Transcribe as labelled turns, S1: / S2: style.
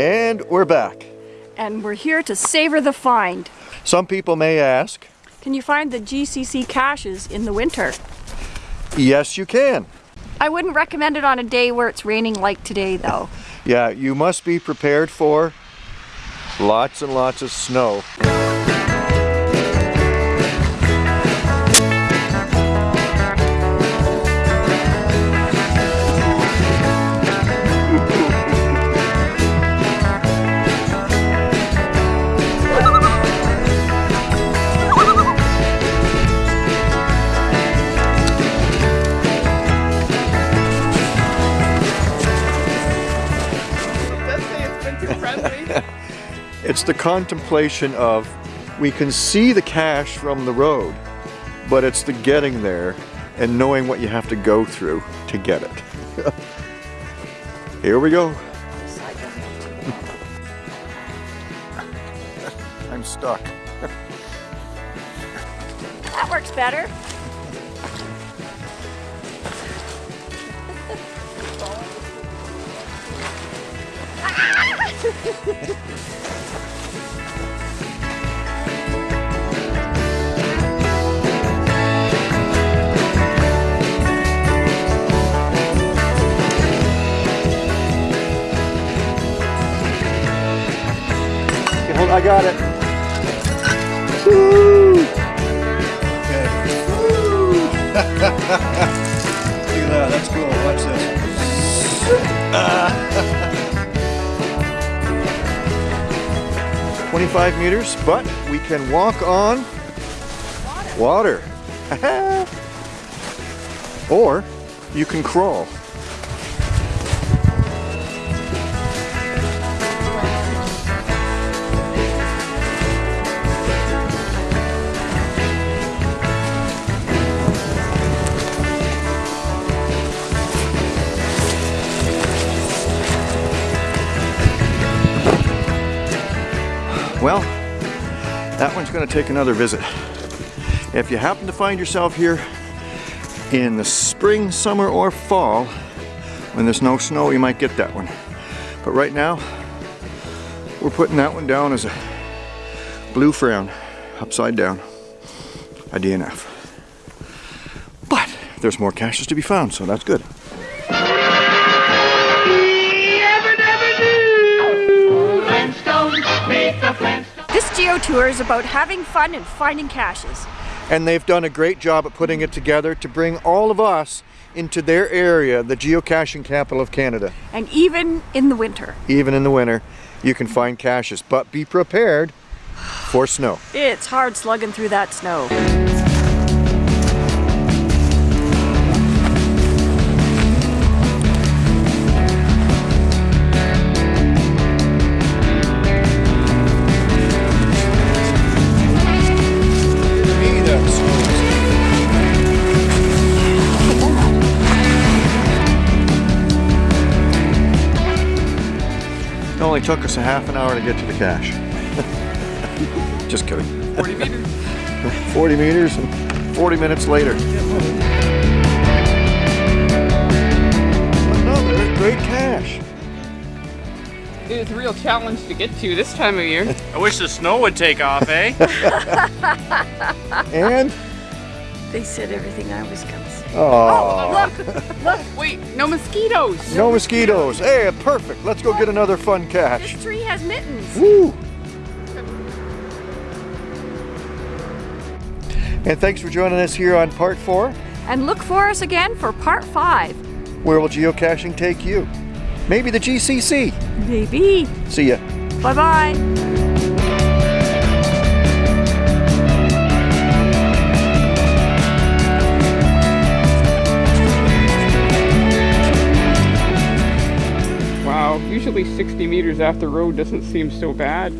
S1: And we're back.
S2: And we're here to savor the find.
S1: Some people may ask,
S2: Can you find the GCC caches in the winter?
S1: yes you can.
S2: I wouldn't recommend it on a day where it's raining like today though.
S1: Yeah, you must be prepared for lots and lots of snow.
S3: It's
S1: the contemplation of we can see the cache from the road, but it's the getting there and knowing what you have to go through to get it. Here we go. I'm stuck.
S2: That works better.
S1: Okay, I got it. Woo! Okay. Woo! Look at that, that's cool. Watch this. Twenty-five meters, but we can walk on water. or you can crawl. Well, that one's going to take another visit. If you happen to find yourself here in the spring, summer, or fall, when there's no snow, you might get that one. But right now, we're putting that one down as a blue frown, upside down, a DNF. But there's more caches to be found, so that's good.
S2: Tour is about having fun and finding caches.
S1: and they've done a great job at putting it together to bring all of us into their area, the geocaching capital of Canada.
S2: And even in the winter.
S1: Even in the winter, you can find caches, but be prepared for snow.
S2: It's hard slugging through that snow.
S1: Only took us a half an hour to get to the cache. Just kidding.
S3: 40 meters.
S1: 40 meters and 40 minutes later. Another great cache.
S3: It is a real challenge to get to this time of year.
S4: I wish the snow would take off, eh?
S1: And,
S2: They said everything I was gonna say.
S1: oh, oh
S3: Look, look, wait, no mosquitoes.
S1: no mosquitoes. Hey, perfect. Let's go get another fun cache.
S2: This tree has mittens.
S1: Woo! And thanks for joining us here on part four.
S2: And look for us again for part five.
S1: Where will geocaching take you? Maybe the GCC.
S2: Maybe.
S1: See ya.
S2: Bye bye
S3: usually 60 meters off the road doesn't seem so bad.